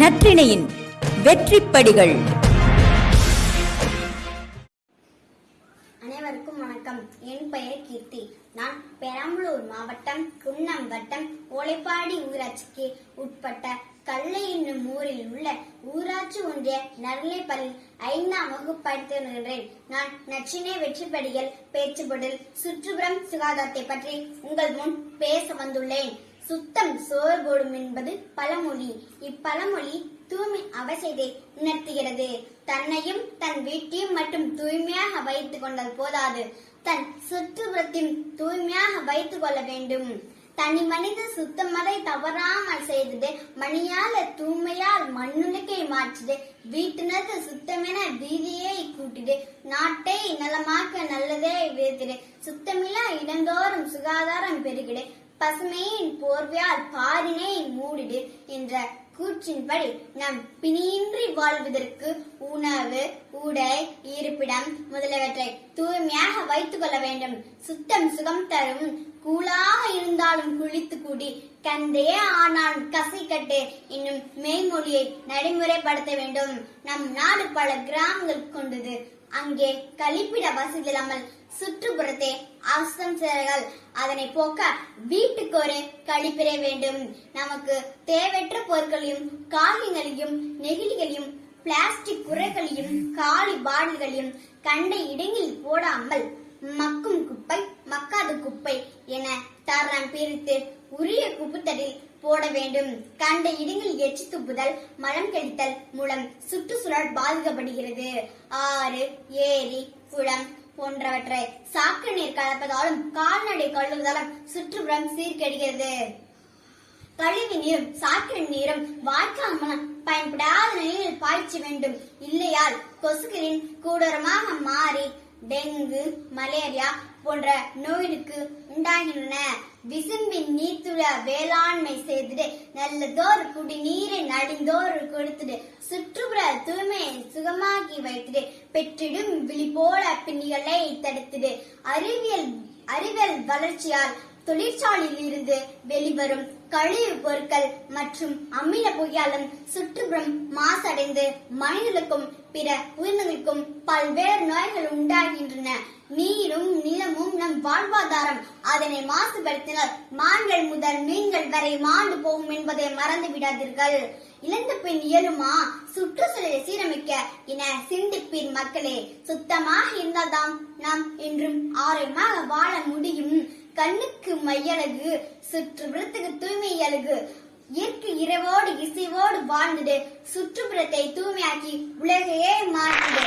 நற்றிணையின் வெற்றிப்படிகள். அனைவருக்கும் வணக்கம். என் பெயர் கீர்த்தி. நான் பெரம்பலூர் மாவட்டம் குன்னம் வட்டம் ஓலைப்பாடி ஊராட்சிக்கு உட்பட்ட கல்லை என்னும் ஊரில் உள்ள ஊராட்சி ஒன்றிய நரலைப்பள்ளியில் ஐந்தாம் வகுப்பு படித்து வருகின்றேன். நான் நச்சினை வெற்றிப்படிகள் பேச்சுப்படில் சுற்றுப்புறம் சுகாதாரத்தை பற்றி உங்கள் முன் பேச வந்துள்ளேன். சுத்தம் சோர் போடும் என்பது பழமொழி. இப்பழமொழி தூய்மை அவசியத்தை உணர்த்துகிறது. தன்னையும் தன் வீட்டையும் மட்டும் தூய்மையாக வைத்துக் கொண்டது போதாது. தன் சுற்றுப்புறத்தையும் தூய்மையாக வைத்துக் கொள்ள வேண்டும். தனி மனித சுத்தமதை தவறாமல் செய்தது மணியால தூய்மையால் மண்ணுலகை மாற்றுது வீட்டினது சுத்தமென வீதியை கூட்டிடு நாட்டை நலமாக்க நல்லதே விதைத்திடு சுத்தமில்லா இடந்தோறும் சுகாதாரம் பெருகிடு பசுமையின் போர்வையால் பாரினை மூடிடு என்ற கூற்றின்படி நாம் பிணியின்றி வாழ்வதற்கு உணவு உடை இருப்பிடம் முதலியவற்றை தூய்மையாக வைத்துக் கொள்ள வேண்டும். சுத்தம் சுகம் தரும். கூலாக இருந்தாலும் குளித்து கூடி. கந்தையே ஆனால் கசைக்கட்டு. என்னும் மெய்மொழியை நடைமுறைப்படுத்த வேண்டும். நம் நாடு பல கிராமங்கள் கொண்டது. அங்கே கழிப்பிட வசதி இல்லாமல் சுற்றுப்புறத்தை அசுத்தம் செய்கிறார்கள் அதனை போக்க வீட்டுக்கு ஒரு கழிப்பிட வேண்டும். நமக்கு தேவையற்ற பொருட்கள் பொருட்களையும் காகிதங்களையும் நெகிழிகளையும் பிளாஸ்டிக் குறைகளையும் காலி பாட்டில்களையும் கண்ட இடங்களில் போடாமல் மக்கும் குப்பை மக்காத குப்பை என தரம் பிரித்து உரிய குப்புத்தடில் போட வேண்டும். கண்ட இடங்களில் எச்சு துப்புதல் மலம் கழித்தல் மூலம் சுற்றுச்சூழல் பாதிக்கப்படுகிறது. ஆறு ஏரி குளம் போன்றவற்றை சாக்கு நீர் கலப்பதாலும் கால்நடை கழுவுதலும் சுற்றுப்புறம் சீர்கெடுகிறது. கழிவு நீரும் சாக்கடை நீரும் வாய்க்கால் மூலம் பயன்படாத நிலையில் பாய்ச்ச வேண்டும். இல்லையால் கொசுக்களின் கூடரமாக மாறி டெங்கு மலேரியா போன்ற நோய்களுக்கு உண்டாகின்றன. விசும்பின் நீர்த்துள வேளாண்மை செய்துட்டு நல்லதோர் குடிநீரை நடிந்தோர் கொடுத்துட்டு சுற்றுப்புற தூய்மையை சுகமாக்கி வைத்துட்டு பெற்றிடும் விழி போல பின்னிகளை தடுத்துடு அறிவியல் அறிவியல் வளர்ச்சியால் தொழிற்சாலையில் இருந்து வெளிவரும் கழிவு பொருட்கள் மற்றும் அமில புகையாலும் சுற்றுப்புறம் மாசடைந்து மனிதர்களுக்கும் பிற உயிரினங்களுக்கும் பல்வேறு நோய்கள் உண்டாகின்றன. நீரும் நிலமும் நம் வாழ்வாதாரம் அதனை மாசுபடுத்தினால் மான்கள் முதல் மீன்கள் வரை மாண்டு போகும் என்பதை மறந்து விடாதீர்கள் இழந்த பின் இயலுமா சுற்றுச்சூழலை சீரமைக்க என சிந்திப்பீர் மக்களே. சுத்தமாக இருந்தால்தான் நாம் என்றும் ஆரோக்கியமாக வாழ முடியும். கண்ணுக்கு மையழகு சுற்றுப்புறத்துக்கு தூய்மை அழகு இயற்கை இரவோடு இசைவோடு வாழ்ந்துடு. சுற்றுப்புறத்தை தூய்மையாக்கி உலகையே மாற்றிடு.